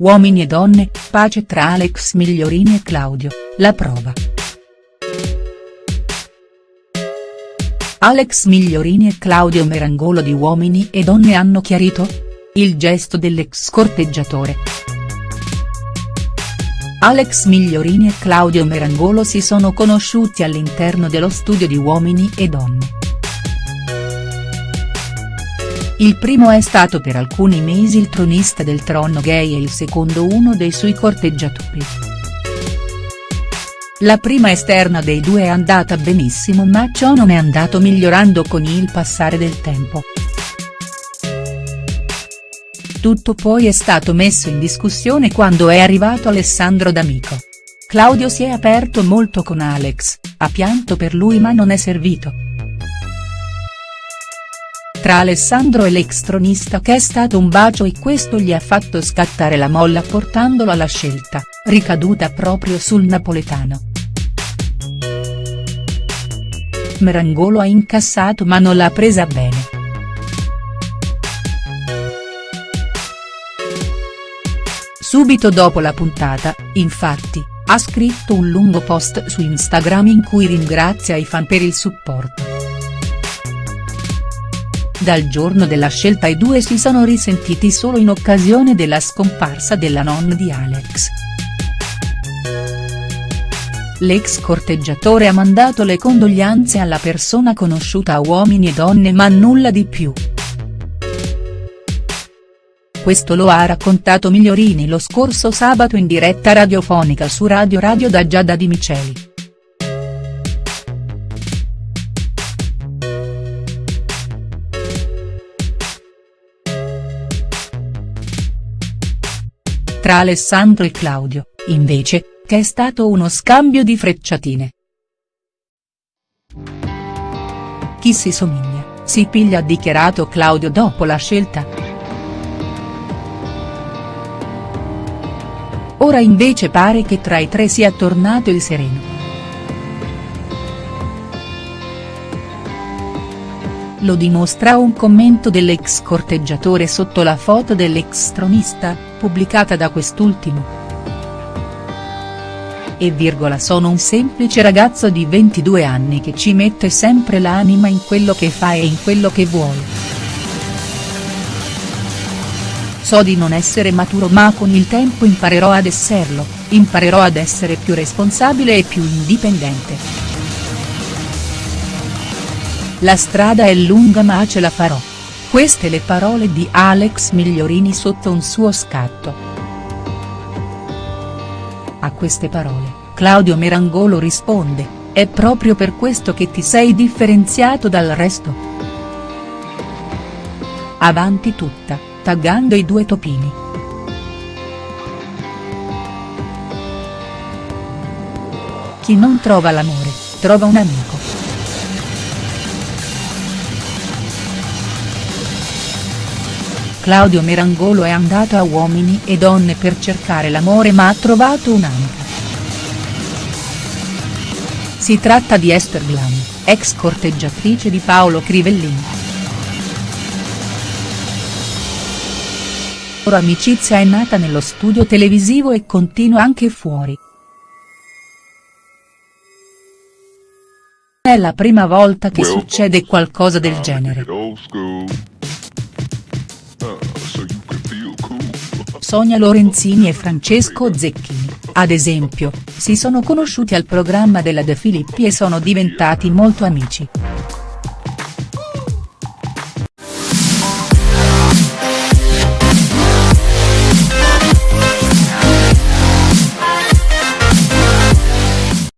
Uomini e donne, pace tra Alex Migliorini e Claudio, la prova. Alex Migliorini e Claudio Merangolo di Uomini e Donne hanno chiarito? Il gesto dell'ex corteggiatore. Alex Migliorini e Claudio Merangolo si sono conosciuti all'interno dello studio di Uomini e Donne. Il primo è stato per alcuni mesi il tronista del trono gay e il secondo uno dei suoi corteggiatori. La prima esterna dei due è andata benissimo ma ciò non è andato migliorando con il passare del tempo. Tutto poi è stato messo in discussione quando è arrivato Alessandro D'Amico. Claudio si è aperto molto con Alex, ha pianto per lui ma non è servito tra Alessandro e l'ex tronista che è stato un bacio e questo gli ha fatto scattare la molla portandolo alla scelta, ricaduta proprio sul napoletano. Merangolo ha incassato ma non l'ha presa bene. Subito dopo la puntata, infatti, ha scritto un lungo post su Instagram in cui ringrazia i fan per il supporto. Dal giorno della scelta i due si sono risentiti solo in occasione della scomparsa della nonna di Alex. L'ex corteggiatore ha mandato le condoglianze alla persona conosciuta a uomini e donne ma nulla di più. Questo lo ha raccontato Migliorini lo scorso sabato in diretta radiofonica su Radio Radio da Giada Di Miceli. Tra Alessandro e Claudio, invece, che è stato uno scambio di frecciatine. Chi si somiglia, si piglia ha dichiarato Claudio dopo la scelta. Ora invece pare che tra i tre sia tornato il sereno. Lo dimostra un commento dell'ex corteggiatore sotto la foto dell'ex tronista, pubblicata da quest'ultimo. E virgola sono un semplice ragazzo di 22 anni che ci mette sempre l'anima in quello che fa e in quello che vuole. So di non essere maturo ma con il tempo imparerò ad esserlo, imparerò ad essere più responsabile e più indipendente. La strada è lunga ma ce la farò. Queste le parole di Alex Migliorini sotto un suo scatto. A queste parole, Claudio Merangolo risponde, è proprio per questo che ti sei differenziato dal resto. Avanti tutta, taggando i due topini. Chi non trova l'amore, trova un amico. Claudio Merangolo è andato a Uomini e Donne per cercare l'amore ma ha trovato un'amica. Si tratta di Esther Glam, ex corteggiatrice di Paolo Crivellini. La loro amicizia è nata nello studio televisivo e continua anche fuori. È la prima volta che succede qualcosa del genere. Sonia Lorenzini e Francesco Zecchini, ad esempio, si sono conosciuti al programma della De Filippi e sono diventati molto amici.